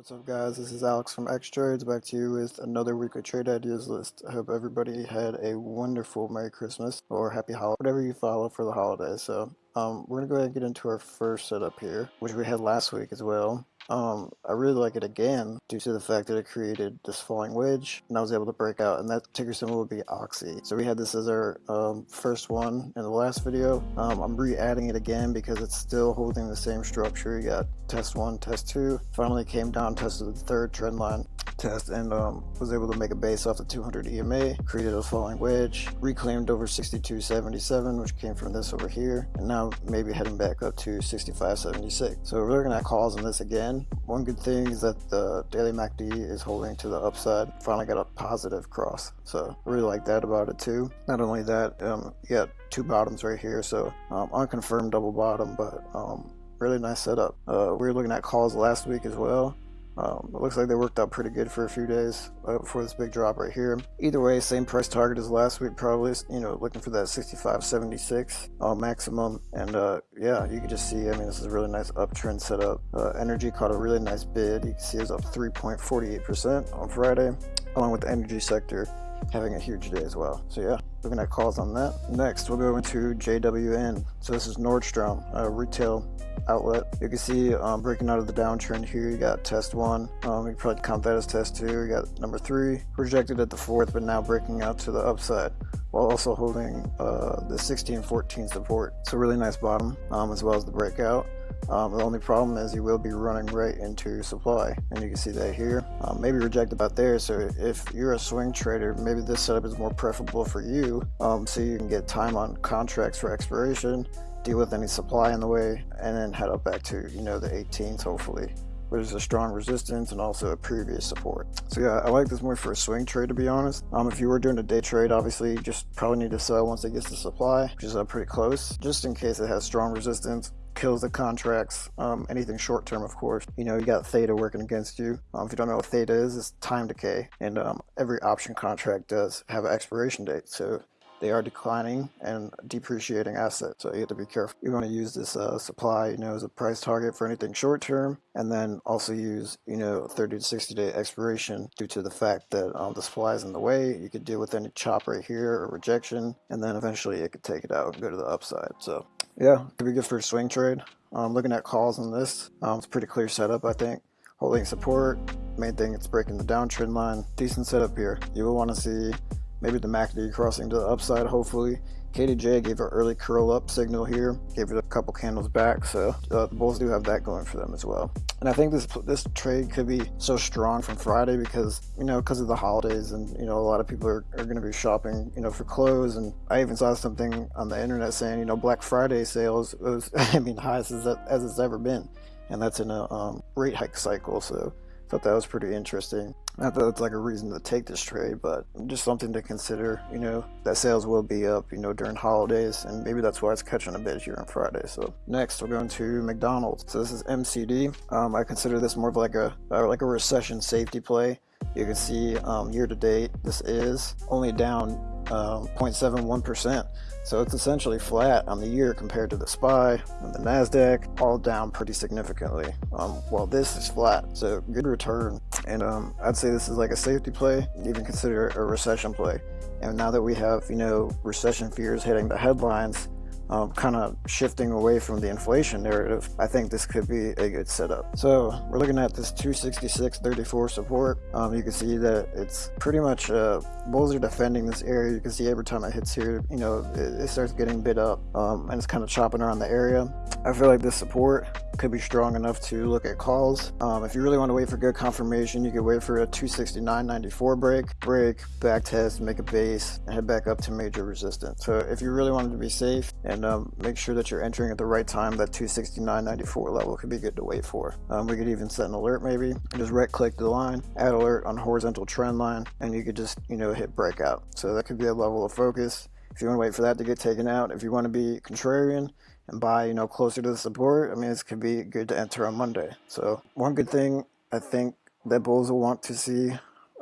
What's up guys, this is Alex from X Trades back to you with another week of trade ideas list. I hope everybody had a wonderful Merry Christmas or Happy Holiday, whatever you follow for the holiday. So um, we're going to go ahead and get into our first setup here, which we had last week as well. Um, I really like it again due to the fact that it created this falling wedge and I was able to break out and that ticker symbol would be Oxy. So we had this as our um, first one in the last video. Um, I'm re-adding it again because it's still holding the same structure. You got test one, test two, finally came down, tested the third trend line test and um, was able to make a base off the 200 EMA, created a falling wedge, reclaimed over 62.77 which came from this over here, and now maybe heading back up to 65.76. So we're looking at calls on this again. One good thing is that the daily MACD is holding to the upside, finally got a positive cross. So really like that about it too. Not only that, um, you got two bottoms right here, so um, unconfirmed double bottom, but um, really nice setup. Uh, we were looking at calls last week as well. Um, it looks like they worked out pretty good for a few days uh, before this big drop right here. Either way, same price target as last week, probably, you know, looking for that 65.76 uh, maximum. And uh, yeah, you can just see, I mean, this is a really nice uptrend setup. Uh, energy caught a really nice bid. You can see it's up 3.48% on Friday, along with the energy sector having a huge day as well. So yeah, looking at calls on that. Next, we'll go into JWN. So this is Nordstrom, a retail outlet. You can see um, breaking out of the downtrend here, you got test one. Um, you probably count that as test two. You got number three, projected at the fourth, but now breaking out to the upside while also holding uh, the 1614 support. So really nice bottom um, as well as the breakout. Um, the only problem is you will be running right into supply and you can see that here um, maybe reject about there so if you're a swing trader maybe this setup is more preferable for you um, so you can get time on contracts for expiration deal with any supply in the way and then head up back to you know the 18th hopefully which is a strong resistance and also a previous support. So yeah, I like this more for a swing trade to be honest. Um, if you were doing a day trade, obviously you just probably need to sell once it gets to supply, which is pretty close, just in case it has strong resistance kills the contracts, um, anything short term, of course. You know, you got theta working against you. Um, if you don't know what theta is, it's time decay. And um, every option contract does have an expiration date. So they are declining and depreciating assets. So you have to be careful. You want to use this uh, supply, you know, as a price target for anything short term, and then also use, you know, 30 to 60 day expiration due to the fact that um, the supply is in the way. You could deal with any chop right here or rejection, and then eventually it could take it out and go to the upside. So yeah, could be good for a swing trade. Um, looking at calls on this, um, it's pretty clear setup, I think. Holding support, main thing, it's breaking the downtrend line. Decent setup here. You will want to see maybe the MACD crossing to the upside hopefully. KDJ gave an early curl up signal here, gave it a couple candles back, so uh, the Bulls do have that going for them as well. And I think this this trade could be so strong from Friday because, you know, because of the holidays and, you know, a lot of people are, are going to be shopping, you know, for clothes. And I even saw something on the internet saying, you know, Black Friday sales was, I mean, highest as, as it's ever been. And that's in a um, rate hike cycle, so thought that was pretty interesting. Not that it's like a reason to take this trade, but just something to consider, you know, that sales will be up, you know, during holidays, and maybe that's why it's catching a bit here on Friday. So next, we're going to McDonald's. So this is MCD. Um, I consider this more of like a, uh, like a recession safety play. You can see um, year to date, this is only down 0.71%. Um, so it's essentially flat on the year compared to the SPY and the NASDAQ, all down pretty significantly. Um, while this is flat, so good return. And um, I'd say this is like a safety play, even consider a recession play. And now that we have, you know, recession fears hitting the headlines, um, kind of shifting away from the inflation narrative, I think this could be a good setup. So we're looking at this 266.34 support. Um, you can see that it's pretty much, uh, bulls are defending this area. You can see every time it hits here, you know, it, it starts getting bid up um, and it's kind of chopping around the area. I feel like this support could be strong enough to look at calls. Um, if you really want to wait for good confirmation, you could wait for a 269.94 break, break, back test, make a base, and head back up to major resistance. So if you really wanted to be safe and um, make sure that you're entering at the right time, that 269.94 level could be good to wait for. Um, we could even set an alert maybe, just right click the line, add alert on horizontal trend line, and you could just, you know, hit breakout. So that could be a level of focus. If you want to wait for that to get taken out, if you want to be contrarian, and buy, you know, closer to the support, I mean, this could be good to enter on Monday. So one good thing I think that bulls will want to see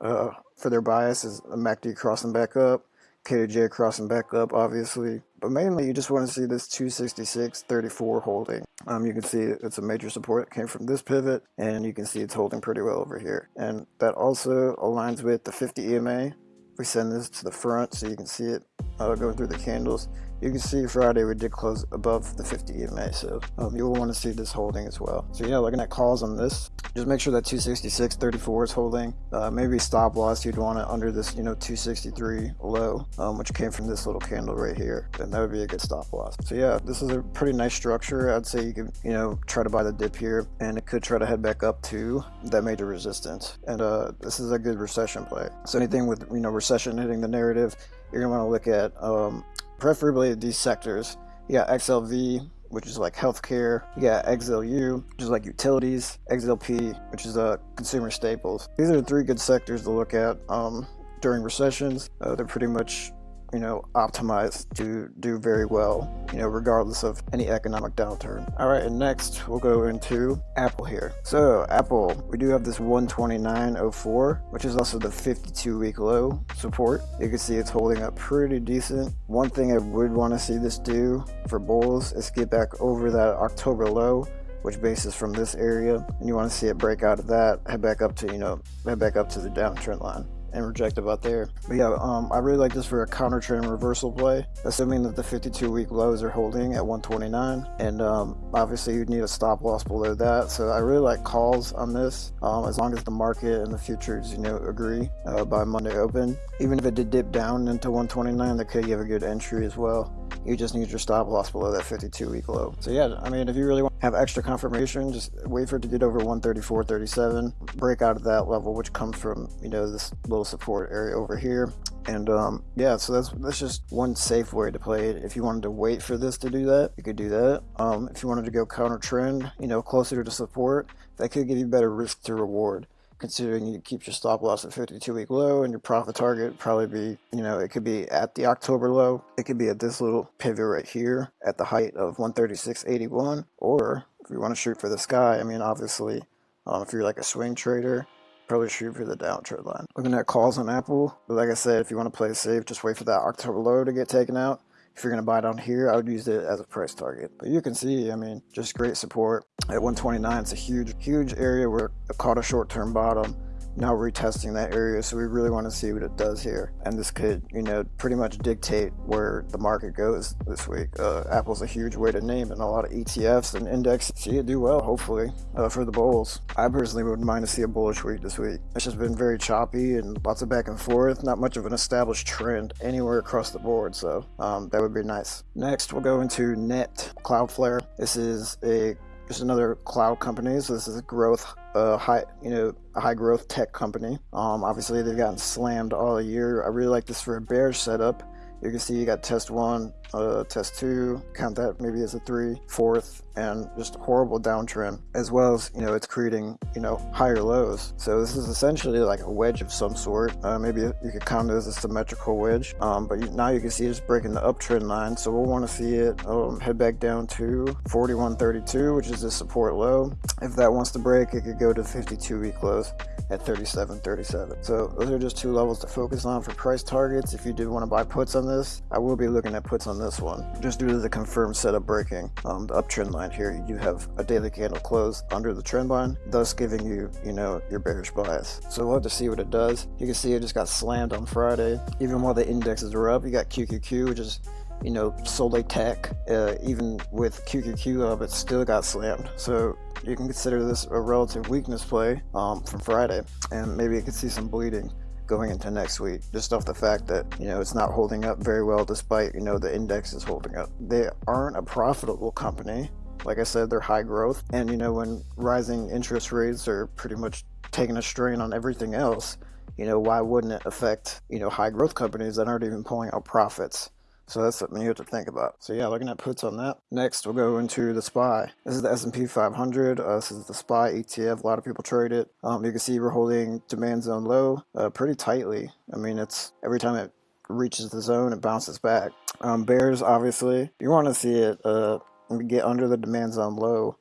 uh, for their bias is MACD crossing back up, KDJ crossing back up, obviously. But mainly, you just want to see this 266.34 holding. Um, you can see it's a major support came from this pivot, and you can see it's holding pretty well over here. And that also aligns with the 50 EMA. We send this to the front so you can see it uh, going through the candles. You can see Friday we did close above the 50 EMA, so um, you'll want to see this holding as well. So yeah, looking at calls on this, just make sure that 266.34 is holding. Uh, maybe stop loss you'd want it under this, you know, 263 low, um, which came from this little candle right here, and that would be a good stop loss. So yeah, this is a pretty nice structure. I'd say you could, you know, try to buy the dip here, and it could try to head back up to that major resistance. And uh, this is a good recession play. So anything with, you know, recession hitting the narrative, you're gonna want to look at um, preferably these sectors. You got XLV, which is like healthcare. You got XLU, which is like utilities. XLP, which is uh, consumer staples. These are the three good sectors to look at um, during recessions. Uh, they're pretty much you know, optimized to do very well, you know, regardless of any economic downturn. All right, and next we'll go into Apple here. So Apple, we do have this 129.04, which is also the 52 week low support. You can see it's holding up pretty decent. One thing I would want to see this do for bulls is get back over that October low which bases from this area and you want to see it break out of that head back up to you know head back up to the downtrend line and reject about there. But yeah, um, I really like this for a counter trend reversal play, assuming that the 52 week lows are holding at 129. And um, obviously you'd need a stop loss below that. So I really like calls on this, um, as long as the market and the futures, you know, agree uh, by Monday open. Even if it did dip down into 129, that could give a good entry as well. You just need your stop loss below that 52 week low. So yeah, I mean, if you really want to have extra confirmation, just wait for it to get over 134.37, break out of that level, which comes from, you know, this little support area over here. And um, yeah, so that's that's just one safe way to play it. If you wanted to wait for this to do that, you could do that. Um, if you wanted to go counter trend, you know, closer to support, that could give you better risk to reward considering you keep your stop loss at 52 week low and your profit target probably be, you know, it could be at the October low. It could be at this little pivot right here at the height of 136.81. Or if you want to shoot for the sky, I mean, obviously, um, if you're like a swing trader, probably shoot for the downtrend line. Looking at calls on Apple, but like I said, if you want to play safe, just wait for that October low to get taken out. If you're going to buy down here, I would use it as a price target. But you can see, I mean, just great support. At 129, it's a huge, huge area where it caught a short-term bottom now retesting that area so we really want to see what it does here. And this could you know pretty much dictate where the market goes this week. Uh, apple's a huge way to name and a lot of etfs and index see it do well hopefully uh, for the bulls. I personally wouldn't mind to see a bullish week this week. It's just been very choppy and lots of back and forth not much of an established trend anywhere across the board so um, that would be nice. Next we'll go into net cloudflare. This is a just another cloud company. So this is a growth, uh, high, you know, a high growth tech company. Um, obviously they've gotten slammed all year. I really like this for a bearish setup. You can see you got test one, uh, test two, count that maybe as a three, fourth, and just horrible downtrend, as well as, you know, it's creating, you know, higher lows. So this is essentially like a wedge of some sort. Uh, maybe you could count it as a symmetrical wedge, um, but you, now you can see it's breaking the uptrend line. So we'll want to see it um, head back down to 41.32, which is the support low. If that wants to break, it could go to 52 week lows at 37.37. So those are just two levels to focus on for price targets. If you do want to buy puts on this, I will be looking at puts on this one, just due to the confirmed setup breaking um, the uptrend line here. You have a daily candle close under the trend line, thus giving you, you know, your bearish bias. So we'll have to see what it does. You can see it just got slammed on Friday. Even while the indexes are up, you got QQQ, which is you know, Solay Tech, uh, even with QQQ up, it still got slammed. So you can consider this a relative weakness play um, from Friday, and maybe you can see some bleeding going into next week just off the fact that you know it's not holding up very well despite you know the index is holding up. They aren't a profitable company. Like i said they're high growth. And you know when rising interest rates are pretty much taking a strain on everything else you know why wouldn't it affect you know high growth companies that aren't even pulling out profits so that's something you have to think about. So yeah, looking at puts on that. Next, we'll go into the SPY. This is the S&P 500. Uh, this is the SPY ETF. A lot of people trade it. Um, you can see we're holding demand zone low uh, pretty tightly. I mean, it's every time it reaches the zone, it bounces back. Um, bears, obviously, you want to see it uh, get under the demand zone low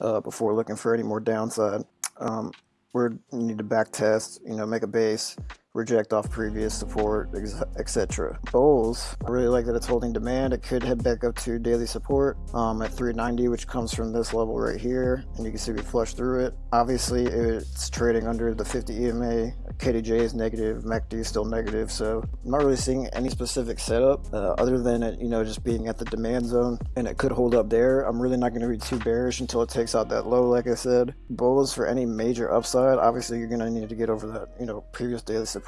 uh, before looking for any more downside. Um, we need to back test, you know, make a base, reject off previous support, etc. Bulls, I really like that it's holding demand. It could head back up to daily support um, at 390, which comes from this level right here, and you can see we flush through it. Obviously, it's trading under the 50 EMA. KDJ is negative, MACD is still negative, so I'm not really seeing any specific setup uh, other than it, you know, just being at the demand zone, and it could hold up there. I'm really not going to be too bearish until it takes out that low, like I said. Bulls for any major upside, obviously you're going to need to get over that, you know, previous daily support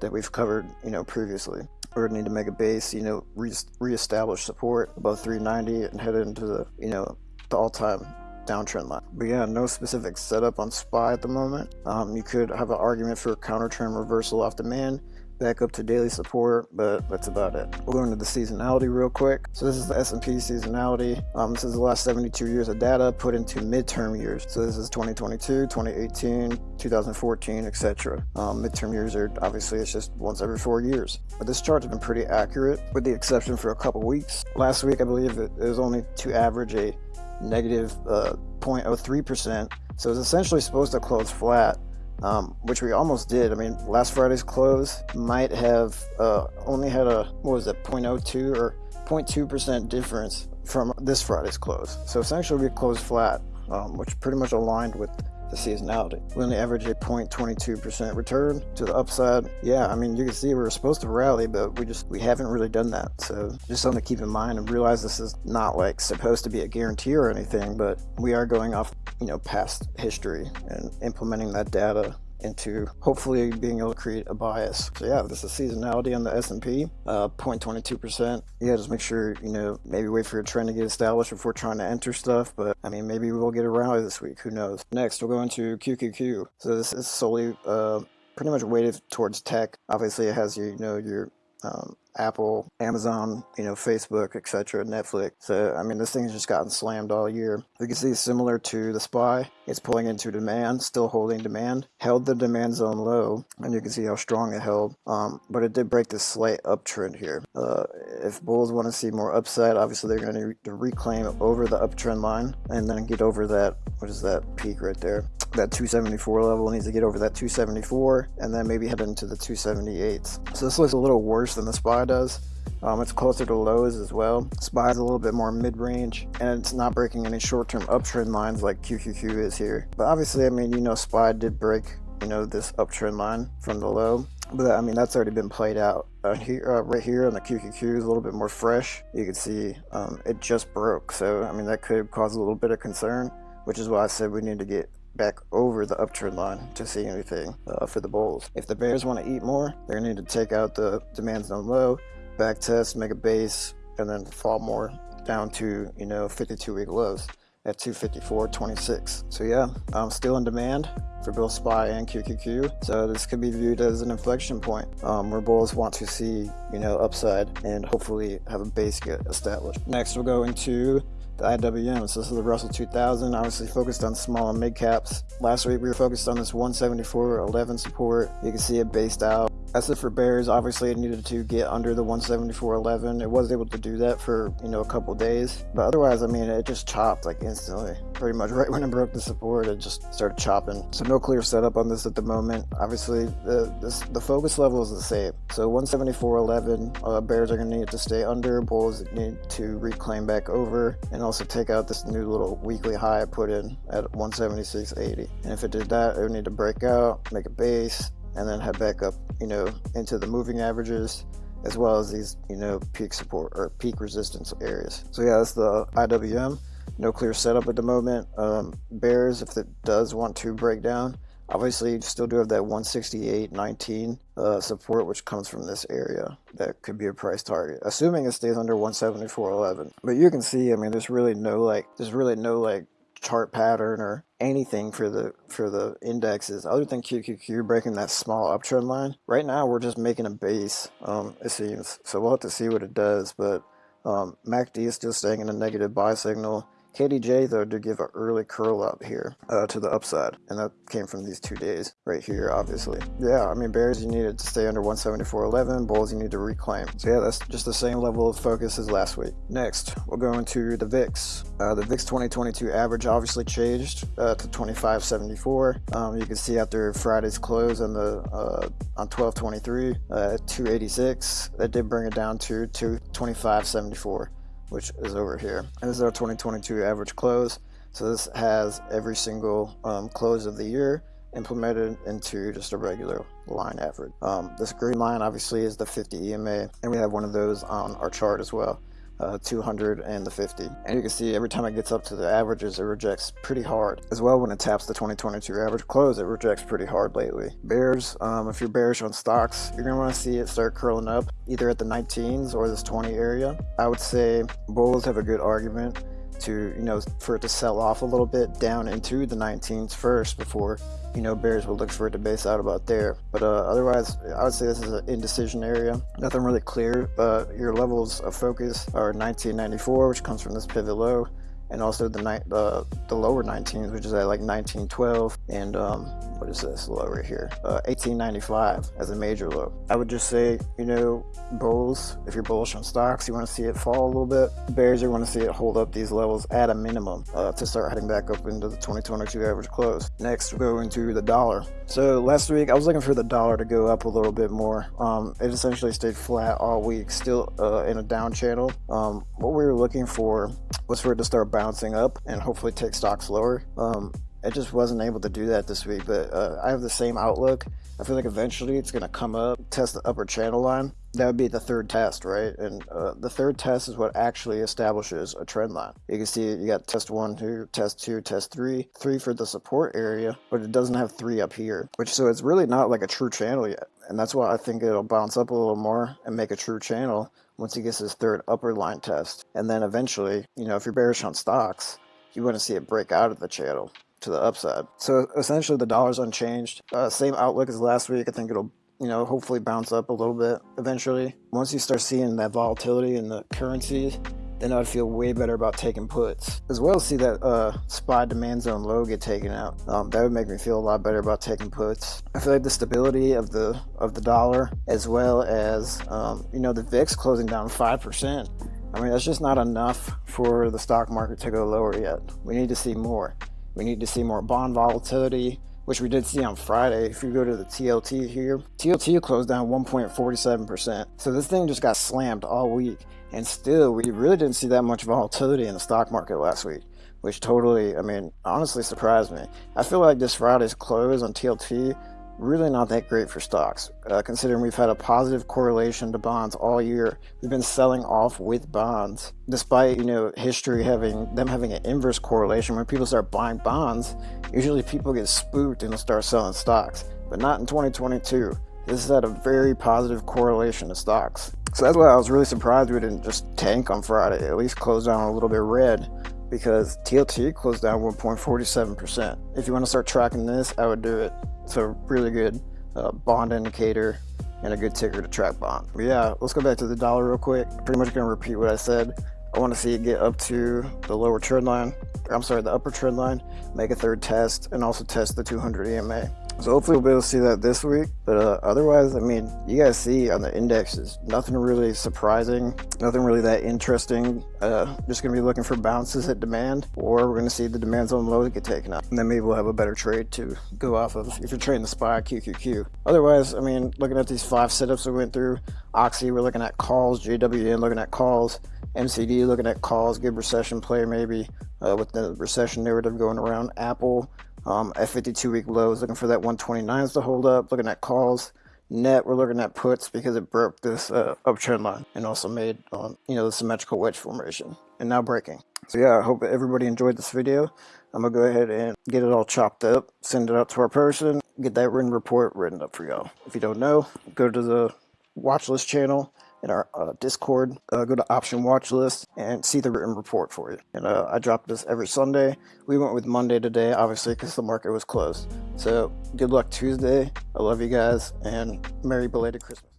that we've covered, you know, previously. We're to need to make a base, you know, re- reestablish support above 390 and head into the, you know, the all-time downtrend line. But yeah, no specific setup on SPY at the moment. Um, you could have an argument for a counter trend reversal off demand back up to daily support, but that's about it. We'll go into the seasonality real quick. So this is the S&P seasonality. Um, this is the last 72 years of data put into midterm years. So this is 2022, 2018, 2014, etc. Um, midterm years are obviously it's just once every four years. But this chart has been pretty accurate, with the exception for a couple weeks. Last week, I believe it, was only to average a negative uh, 0.03%. So it's essentially supposed to close flat um, which we almost did. I mean, last Friday's close might have uh, only had a, what was it, 0.02 or 0.2% difference from this Friday's close. So essentially we closed flat, um, which pretty much aligned with the seasonality. We only average a 0.22% return to the upside. Yeah, I mean, you can see we were supposed to rally, but we just, we haven't really done that. So just something to keep in mind and realize this is not like supposed to be a guarantee or anything, but we are going off, you know, past history and implementing that data into hopefully being able to create a bias. So yeah, this is seasonality on the S&P, uh, 0.22%. Yeah, just make sure, you know, maybe wait for a trend to get established before trying to enter stuff. But I mean, maybe we'll get a rally this week. Who knows? Next, we'll go into QQQ. So this is solely uh, pretty much weighted towards tech. Obviously, it has you know, your um, Apple, Amazon, you know, Facebook, etc., Netflix. So, I mean, this thing's just gotten slammed all year. You can see similar to the SPY, it's pulling into demand, still holding demand, held the demand zone low, and you can see how strong it held. Um, but it did break this slight uptrend here. Uh, if bulls want to see more upside, obviously they're going to reclaim over the uptrend line and then get over that, what is that peak right there? That 274 level needs to get over that 274 and then maybe head into the 278s. So this looks a little worse than the SPY SPY does. Um, it's closer to lows as well. SPY is a little bit more mid-range, and it's not breaking any short-term uptrend lines like QQQ is here. But obviously, I mean, you know, SPY did break, you know, this uptrend line from the low. But I mean, that's already been played out. Uh, here, uh, right here on the QQQ is a little bit more fresh. You can see um, it just broke. So, I mean, that could cause a little bit of concern, which is why I said we need to get back over the uptrend line to see anything uh, for the bulls. If the bears want to eat more, they're going to need to take out the demand zone low, back test, make a base, and then fall more down to, you know, 52 week lows at 254.26. So yeah, I'm still in demand for both SPY and QQQ. So this could be viewed as an inflection point um, where bulls want to see, you know, upside and hopefully have a base get established. Next, we'll go into the IWM. So this is the Russell 2000, obviously focused on small and mid caps. Last week we were focused on this 174.11 support. You can see it based out. As it for bears, obviously it needed to get under the 174.11. It was able to do that for, you know, a couple days. But otherwise, I mean, it just chopped like instantly. Pretty much right when it broke the support, it just started chopping. So no clear setup on this at the moment. Obviously, the this, the focus level is the same. So 174.11, uh, bears are going to need to stay under. Bulls need to reclaim back over. And also take out this new little weekly high I put in at 176.80. And if it did that, it would need to break out, make a base, and then head back up, you know, into the moving averages as well as these, you know, peak support or peak resistance areas. So yeah, that's the IWM. No clear setup at the moment. Um, bears, if it does want to break down, Obviously, you still do have that 168.19 uh, support, which comes from this area. That could be a price target, assuming it stays under 174.11. But you can see, I mean, there's really no like, there's really no like chart pattern or anything for the for the indexes other than QQQ breaking that small uptrend line. Right now, we're just making a base. Um, it seems so. We'll have to see what it does, but um, MACD is still staying in a negative buy signal. KDJ though did give an early curl up here uh, to the upside, and that came from these two days right here, obviously. Yeah, I mean bears you needed to stay under 174.11, bulls you need to reclaim. So yeah, that's just the same level of focus as last week. Next, we'll go into the VIX. Uh, the VIX 2022 average obviously changed uh, to 25.74. Um, you can see after Friday's close on the uh, on 12.23 uh, 286, that did bring it down to 225.74 which is over here. And this is our 2022 average close. So this has every single um, close of the year implemented into just a regular line average. Um, this green line obviously is the 50 EMA, and we have one of those on our chart as well uh, 200 and the 50 and you can see every time it gets up to the averages it rejects pretty hard. As well when it taps the 2022 average close it rejects pretty hard lately. Bears um, if you're bearish on stocks you're gonna want to see it start curling up either at the 19s or this 20 area. I would say bulls have a good argument to you know for it to sell off a little bit down into the 19s first before you know bears will look for it to base out about there. But uh, otherwise i would say this is an indecision area. Nothing really clear but your levels of focus are 1994 which comes from this pivot low and also the night the the lower 19s which is at like 1912 and um what is this low right here? Uh 1895 as a major low. I would just say you know bulls if you're bullish on stocks you want to see it fall a little bit. Bears you want to see it hold up these levels at a minimum uh, to start heading back up into the 2022 average close. Next we'll go into the dollar. So last week i was looking for the dollar to go up a little bit more. Um it essentially stayed flat all week still uh, in a down channel. Um what we were looking for was for it to start bouncing up and hopefully take stocks lower. Um, it just wasn't able to do that this week, but uh, I have the same outlook. I feel like eventually it's going to come up, test the upper channel line. That would be the third test, right? And uh, the third test is what actually establishes a trend line. You can see you got test one, two, test two, test three, three for the support area, but it doesn't have three up here, which so it's really not like a true channel yet. And that's why I think it'll bounce up a little more and make a true channel once he gets his third upper line test. And then eventually, you know, if you're bearish on stocks, you want to see it break out of the channel to the upside. So essentially the dollar's unchanged. Uh, same outlook as last week. I think it'll, you know, hopefully bounce up a little bit eventually. Once you start seeing that volatility in the currencies, then I'd feel way better about taking puts. As well as see that uh, SPY demand zone low get taken out. Um, that would make me feel a lot better about taking puts. I feel like the stability of the of the dollar, as well as um, you know the VIX closing down five percent. I mean that's just not enough for the stock market to go lower yet. We need to see more. We need to see more bond volatility which we did see on Friday. If you go to the TLT here, TLT closed down 1.47%. So this thing just got slammed all week. And still, we really didn't see that much volatility in the stock market last week, which totally, I mean, honestly surprised me. I feel like this Friday's close on TLT really not that great for stocks, uh, considering we've had a positive correlation to bonds all year. We've been selling off with bonds, despite you know history having them having an inverse correlation. When people start buying bonds, usually people get spooked and start selling stocks, but not in 2022. This had a very positive correlation to stocks. So that's why I was really surprised we didn't just tank on Friday, at least close down a little bit red because TLT closed down 1.47%. If you want to start tracking this, I would do it. It's a really good uh, bond indicator and a good ticker to track bond. But yeah, let's go back to the dollar real quick. Pretty much to repeat what I said. I want to see it get up to the lower trend line, I'm sorry, the upper trend line, make a third test, and also test the 200 EMA. So hopefully we'll be able to see that this week. But uh, otherwise, I mean, you guys see on the indexes, nothing really surprising, nothing really that interesting. Uh, just gonna be looking for bounces at demand, or we're gonna see the demand zone lows get taken out. And then maybe we'll have a better trade to go off of if you're trading the SPY QQQ. Otherwise, I mean, looking at these five setups we went through, Oxy, we're looking at calls, JWN looking at calls, MCD looking at calls, good recession play maybe uh, with the recession narrative going around. Apple, um, at 52 week lows, looking for that 129s to hold up, looking at calls. Net, we're looking at puts because it broke this uh, uptrend line and also made, um, you know, the symmetrical wedge formation and now breaking. So yeah, I hope everybody enjoyed this video. I'm gonna go ahead and get it all chopped up, send it out to our person, get that written report written up for y'all. If you don't know, go to the watch list channel in our uh, Discord. Uh, go to option watch list and see the written report for you. And uh, I drop this every Sunday. We went with Monday today, obviously, because the market was closed. So good luck Tuesday. I love you guys and Merry belated Christmas.